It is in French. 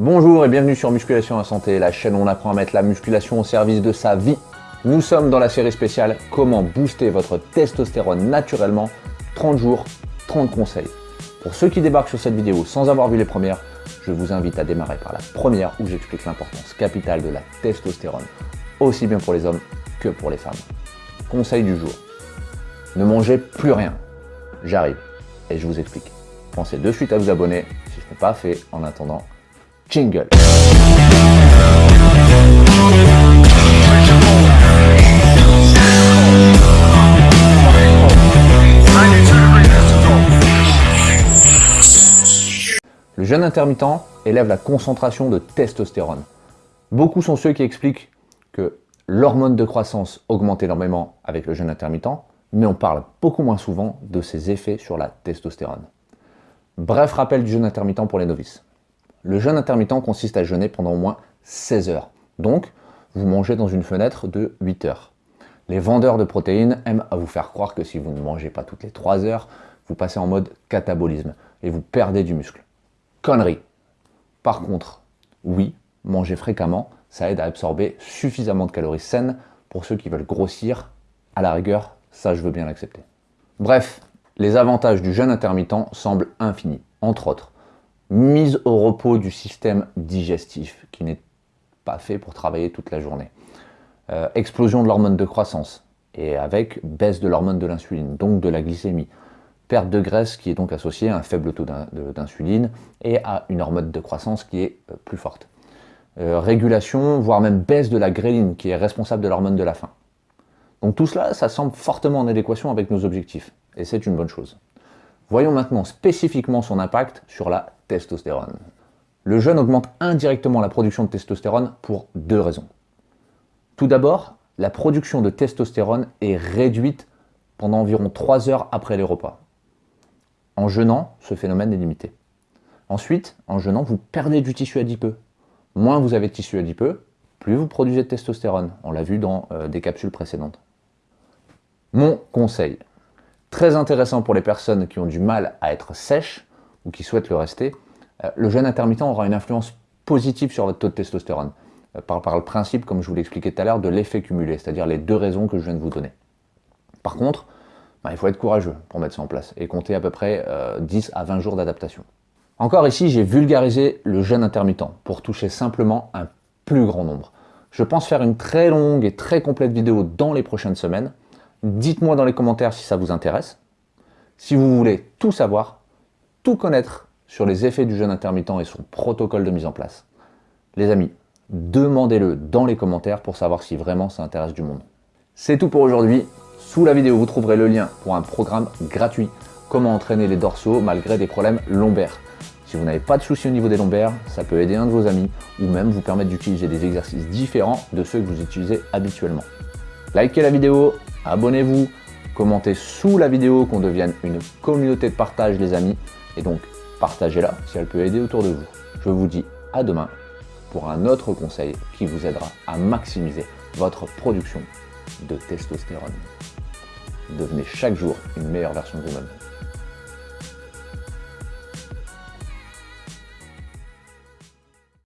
Bonjour et bienvenue sur Musculation à Santé, la chaîne où on apprend à mettre la musculation au service de sa vie. Nous sommes dans la série spéciale Comment booster votre testostérone naturellement 30 jours, 30 conseils. Pour ceux qui débarquent sur cette vidéo sans avoir vu les premières, je vous invite à démarrer par la première où j'explique l'importance capitale de la testostérone, aussi bien pour les hommes que pour les femmes. Conseil du jour. Ne mangez plus rien. J'arrive et je vous explique. Pensez de suite à vous abonner si ce n'est pas fait. En attendant, jingle Le jeûne intermittent élève la concentration de testostérone. Beaucoup sont ceux qui expliquent que l'hormone de croissance augmente énormément avec le jeûne intermittent, mais on parle beaucoup moins souvent de ses effets sur la testostérone. Bref rappel du jeûne intermittent pour les novices. Le jeûne intermittent consiste à jeûner pendant au moins 16 heures. Donc, vous mangez dans une fenêtre de 8 heures. Les vendeurs de protéines aiment à vous faire croire que si vous ne mangez pas toutes les 3 heures, vous passez en mode catabolisme et vous perdez du muscle. Connerie Par contre, oui, manger fréquemment, ça aide à absorber suffisamment de calories saines pour ceux qui veulent grossir, à la rigueur, ça, je veux bien l'accepter. Bref, les avantages du jeûne intermittent semblent infinis. Entre autres, mise au repos du système digestif, qui n'est pas fait pour travailler toute la journée. Euh, explosion de l'hormone de croissance, et avec baisse de l'hormone de l'insuline, donc de la glycémie. Perte de graisse qui est donc associée à un faible taux d'insuline et à une hormone de croissance qui est euh, plus forte. Euh, régulation, voire même baisse de la gréline qui est responsable de l'hormone de la faim. Donc tout cela, ça semble fortement en adéquation avec nos objectifs, et c'est une bonne chose. Voyons maintenant spécifiquement son impact sur la testostérone. Le jeûne augmente indirectement la production de testostérone pour deux raisons. Tout d'abord, la production de testostérone est réduite pendant environ 3 heures après les repas. En jeûnant, ce phénomène est limité. Ensuite, en jeûnant, vous perdez du tissu adipeux. Moins vous avez de tissu adipeux, plus vous produisez de testostérone. On l'a vu dans euh, des capsules précédentes. Mon conseil, très intéressant pour les personnes qui ont du mal à être sèches ou qui souhaitent le rester, euh, le jeûne intermittent aura une influence positive sur votre taux de testostérone, euh, par, le principe, comme je vous l'expliquais tout à l'heure, de l'effet cumulé, c'est-à-dire les deux raisons que je viens de vous donner. Par contre, bah, il faut être courageux pour mettre ça en place et compter à peu près 10 à 20 jours d'adaptation. Encore ici, j'ai vulgarisé le jeûne intermittent pour toucher simplement un plus grand nombre. Je pense faire une très longue et très complète vidéo dans les prochaines semaines, Dites-moi dans les commentaires si ça vous intéresse. Si vous voulez tout savoir, tout connaître sur les effets du jeûne intermittent et son protocole de mise en place. Les amis, demandez-le dans les commentaires pour savoir si vraiment ça intéresse du monde. C'est tout pour aujourd'hui. Sous la vidéo, vous trouverez le lien pour un programme gratuit « Comment entraîner les dorsaux malgré des problèmes lombaires ». Si vous n'avez pas de soucis au niveau des lombaires, ça peut aider un de vos amis ou même vous permettre d'utiliser des exercices différents de ceux que vous utilisez habituellement. Likez la vidéo, abonnez-vous, commentez sous la vidéo qu'on devienne une communauté de partage les amis, et donc partagez-la si elle peut aider autour de vous. Je vous dis à demain pour un autre conseil qui vous aidera à maximiser votre production de testostérone. Devenez chaque jour une meilleure version de vous-même.